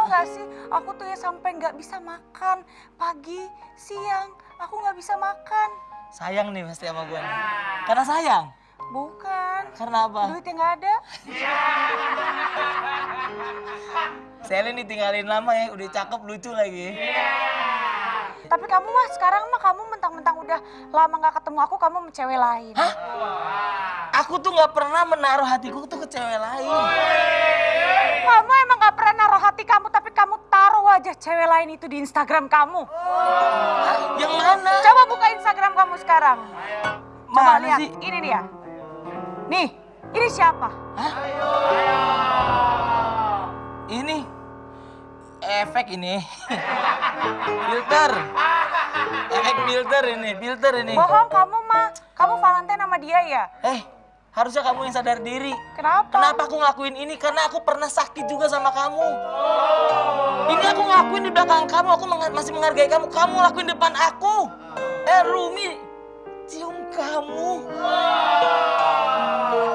Tahu nggak sih, aku tuh ya sampai nggak bisa makan pagi, siang, aku nggak bisa makan. Sayang nih pasti sama gue nih. Karena sayang? Bukan. Karena apa? Duitnya nggak ada. Selin ditinggalin lama ya, udah cakep lucu lagi. Tapi kamu mah sekarang mah kamu mentang-mentang udah lama nggak ketemu aku, kamu sama cewek lain. Hah? Aku tuh nggak pernah menaruh hatiku tuh ke cewek lain. Kamu emang nggak pernah naruh hati kamu, cewek lain itu di Instagram kamu. Hah? Yang mana? Coba buka Instagram kamu sekarang. Coba Mana lihat, sih? ini dia. Nih, ini siapa? Hah? Ini efek ini. filter. Efek filter ini, filter ini. Bohong kamu mah, kamu Valentine sama dia ya? Eh, harusnya kamu yang sadar diri. Kenapa? Kenapa aku ngelakuin ini? Karena aku pernah sakit juga sama kamu. Ini aku ngelakuin di belakang kamu, aku masih menghargai kamu. Kamu lakuin depan aku. Eh, Rumi, cium kamu.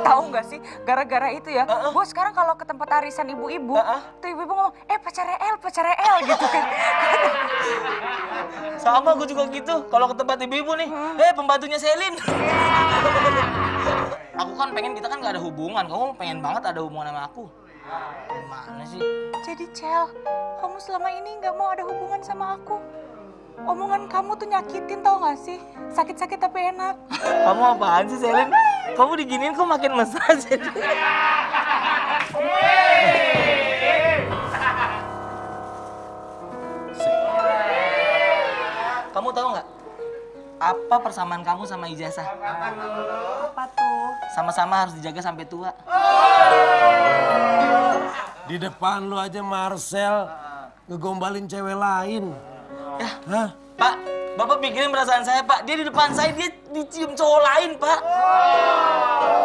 Tahu nggak sih, gara-gara itu ya, Heeh. gue sekarang kalau ke tempat arisan ibu-ibu, Heeh. tuh ibu-ibu ngomong, eh pacarnya El, pacarnya El gitu kan. Sama gue juga gitu. Kalau ke tempat ibu-ibu nih, eh pembantunya Selin. aku kan pengen kita kan gak ada hubungan. Kamu pengen banget ada hubungan sama aku. Gimana sih? Jadi Cel, kamu selama ini nggak mau ada hubungan sama aku. Omongan kamu tuh nyakitin tau gak sih? Sakit-sakit tapi enak. Kamu apaan sih Selin? Kamu diginiin kok makin mesra sih? Kamu tahu nggak apa persamaan kamu sama ijazah? Apa tuh? Sama-sama harus dijaga sampai tua. Di depan lu aja Marcel ngegombalin cewek lain. Ya, Hah? Pak, Bapak pikirin perasaan saya, Pak. Dia di depan saya, dia dicium cowok lain, Pak.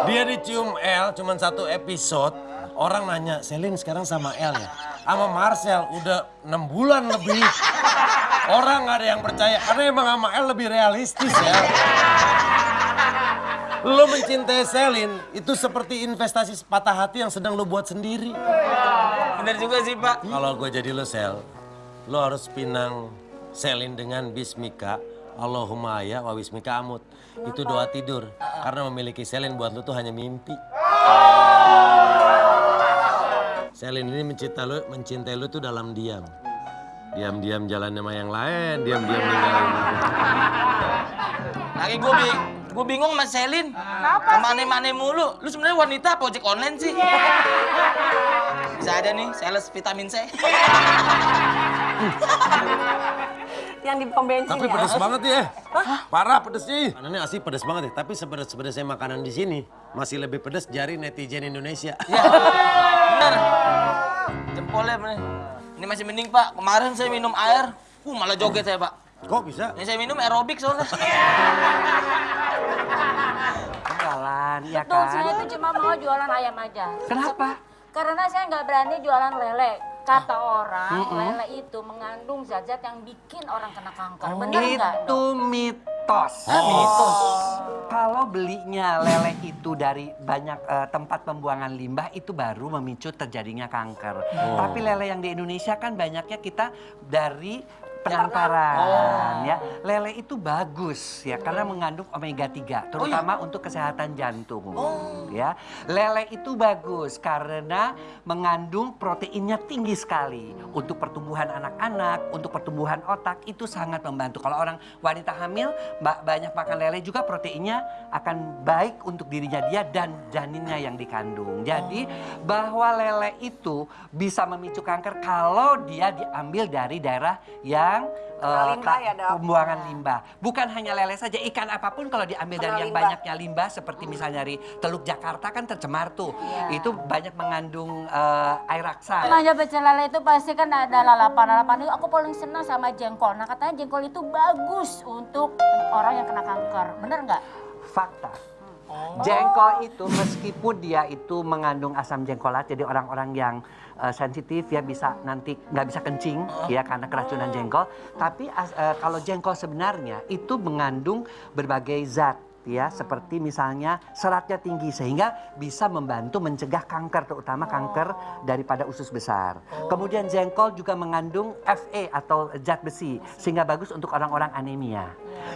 Dia dicium L cuman satu episode. Orang nanya, Selin sekarang sama L ya? Sama Marcel udah enam bulan lebih. Orang nggak ada yang percaya karena emang sama L lebih realistis ya. Lo mencintai Selin itu seperti investasi patah hati yang sedang lo buat sendiri. Bener juga sih, Pak. Kalau gue jadi lo Sel, lo harus pinang Selin dengan Bismika. Allahumma ya wa Bismika amut. Itu doa tidur. Karena memiliki Selin buat lo tuh hanya mimpi. Selin ini mencintai lo, mencintai lo tuh dalam diam. Diam-diam jalan sama yang lain, diam-diam ninggalin. Lagi gue gue bingung sama Selin. Kenapa Ke mana-mana mulu. Lu sebenarnya wanita apa ojek online sih? Bisa aja nih, sales vitamin C. Yang di pom bensin Tapi ya? pedes banget ya. Parah pedesnya. Makanannya asli pedes banget ya. Tapi sepedes-pedesnya makanan di sini masih lebih pedes jari netizen Indonesia. Ya, bener. Jempolnya bener. Ini masih mending, Pak. Kemarin saya minum air, uh malah joget saya, Pak. Kok bisa? Ini saya minum aerobik soalnya. Jualan, ya Tuh, saya kan? tuh cuma mau jualan ayam aja. Kenapa? Karena saya nggak berani jualan lele. Kata orang, lele itu mengandung zat-zat yang bikin orang kena kanker. Bener nggak? Itu mitos. mitos. Kalau belinya lele itu dari banyak eh, tempat pembuangan limbah itu baru memicu terjadinya kanker. Tapi lele yang di Indonesia kan banyaknya kita dari penangkaran ya. Lele itu bagus ya karena mengandung omega 3 terutama untuk kesehatan jantung. Ya. Lele itu bagus karena mengandung proteinnya tinggi sekali untuk pertumbuhan anak-anak, untuk pertumbuhan otak itu sangat membantu. Kalau orang wanita hamil ba- banyak makan lele juga proteinnya akan baik untuk dirinya dia dan janinnya yang dikandung. Jadi bahwa lele itu bisa memicu kanker kalau dia diambil dari daerah yang eh, limbah tak- ya, Dok? pembuangan limbah. Bukan hanya lele saja, ikan apa pun kalau diambil dari yang banyaknya limbah seperti misalnya dari Teluk Jakarta kan tercemar tuh. Itu banyak mengandung eh, air raksa. Manja pecel lele itu pasti kan ada lalapan-lalapan itu aku paling senang sama jengkol. Nah katanya jengkol itu bagus untuk orang yang kena kanker. Bener nggak? Fakta. Jengkol itu meskipun dia itu mengandung asam jengkolat, jadi orang-orang yang eh, sensitif ya bisa nanti nggak bisa kencing ya karena keracunan jengkol. Tapi as- eh, kalau jengkol sebenarnya itu mengandung berbagai zat ya seperti misalnya seratnya tinggi sehingga bisa membantu mencegah kanker terutama kanker daripada usus besar. Kemudian jengkol juga mengandung Fe atau zat besi sehingga bagus untuk orang-orang anemia.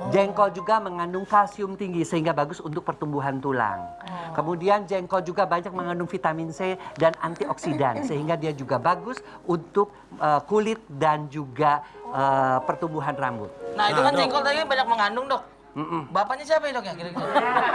Jengkol juga mengandung kalsium tinggi sehingga bagus untuk pertumbuhan tulang. Kemudian jengkol juga banyak mengandung vitamin C dan antioksidan sehingga dia juga bagus untuk eh, kulit dan juga eh, pertumbuhan rambut. Nah itu Nah, kan dok. jengkol tadi banyak mengandung dok. Bapaknya siapa ya dok ya kira-kira?